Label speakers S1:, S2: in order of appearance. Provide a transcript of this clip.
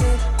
S1: it.